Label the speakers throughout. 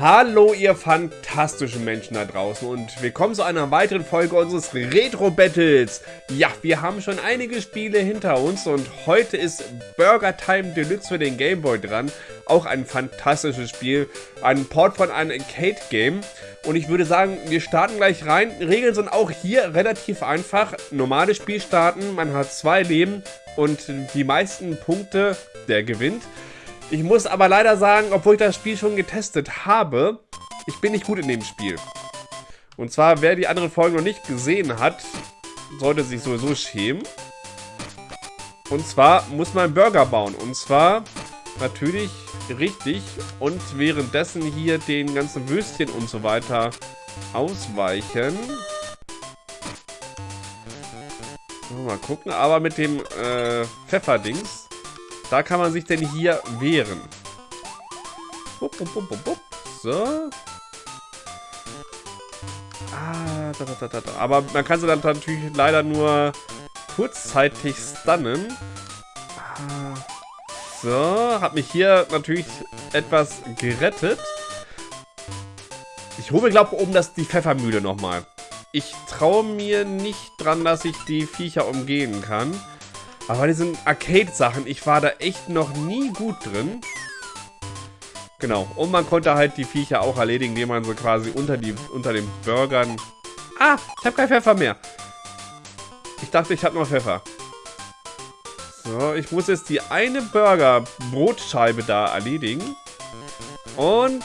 Speaker 1: Hallo ihr fantastischen Menschen da draußen und willkommen zu einer weiteren Folge unseres Retro Battles. Ja, wir haben schon einige Spiele hinter uns und heute ist Burger Time Deluxe für den Game Boy dran. Auch ein fantastisches Spiel, ein Port von einem Arcade Game. Und ich würde sagen, wir starten gleich rein. Regeln sind auch hier relativ einfach. Normales Spiel starten, man hat zwei Leben und die meisten Punkte, der gewinnt. Ich muss aber leider sagen, obwohl ich das Spiel schon getestet habe, ich bin nicht gut in dem Spiel. Und zwar, wer die anderen Folgen noch nicht gesehen hat, sollte sich sowieso schämen. Und zwar muss man Burger bauen. Und zwar natürlich richtig und währenddessen hier den ganzen Würstchen und so weiter ausweichen. Mal gucken, aber mit dem äh, Pfefferdings da kann man sich denn hier wehren. So. Ah, da, da, da, da. Aber man kann sie dann natürlich leider nur kurzzeitig stunnen. Ah. So, hat mich hier natürlich etwas gerettet. Ich hole mir, glaube ich, oben das, die Pfeffermühle nochmal. Ich traue mir nicht dran, dass ich die Viecher umgehen kann. Aber bei diesen Arcade-Sachen, ich war da echt noch nie gut drin. Genau. Und man konnte halt die Viecher auch erledigen, indem man so quasi unter, die, unter den Burgern... Ah, ich habe kein Pfeffer mehr. Ich dachte, ich habe noch Pfeffer. So, ich muss jetzt die eine Burger-Brotscheibe da erledigen. Und...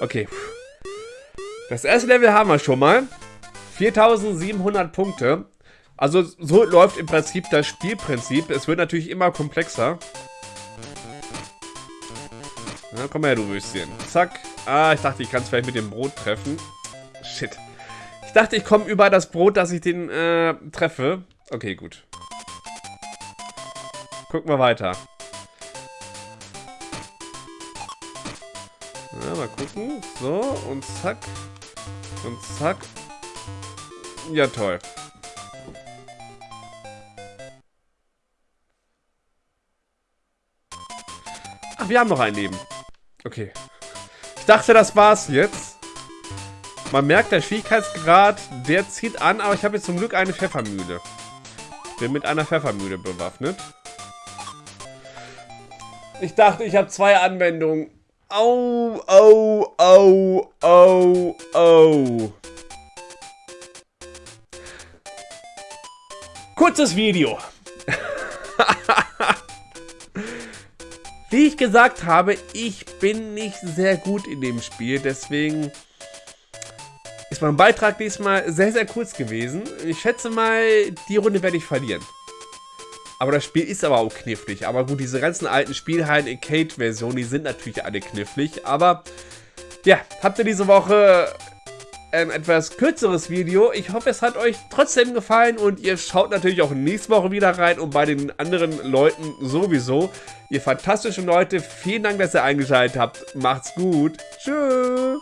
Speaker 1: Okay. Das erste Level haben wir schon mal. 4700 Punkte. Also so läuft im Prinzip das Spielprinzip. Es wird natürlich immer komplexer. Na, komm her, du Würstchen. Zack. Ah, ich dachte, ich kann es vielleicht mit dem Brot treffen. Shit. Ich dachte, ich komme über das Brot, dass ich den äh, treffe. Okay, gut. Gucken wir weiter. Ja, mal gucken. So, und zack. Und zack. Ja, toll. Wir haben noch ein Leben. Okay. Ich dachte, das war's jetzt. Man merkt, der Schwierigkeitsgrad, der zieht an, aber ich habe jetzt zum Glück eine Pfeffermühle. Bin mit einer Pfeffermühle bewaffnet. Ich dachte, ich habe zwei Anwendungen. Au, au, au, au, au. Kurzes Video. Wie ich gesagt habe, ich bin nicht sehr gut in dem Spiel, deswegen ist mein Beitrag diesmal sehr, sehr kurz gewesen. Ich schätze mal, die Runde werde ich verlieren. Aber das Spiel ist aber auch knifflig. Aber gut, diese ganzen alten Spielhallen Arcade-Versionen, die sind natürlich alle knifflig. Aber ja, habt ihr diese Woche ein etwas kürzeres Video. Ich hoffe, es hat euch trotzdem gefallen und ihr schaut natürlich auch nächste Woche wieder rein und bei den anderen Leuten sowieso. Ihr fantastischen Leute, vielen Dank, dass ihr eingeschaltet habt. Macht's gut. Tschüss.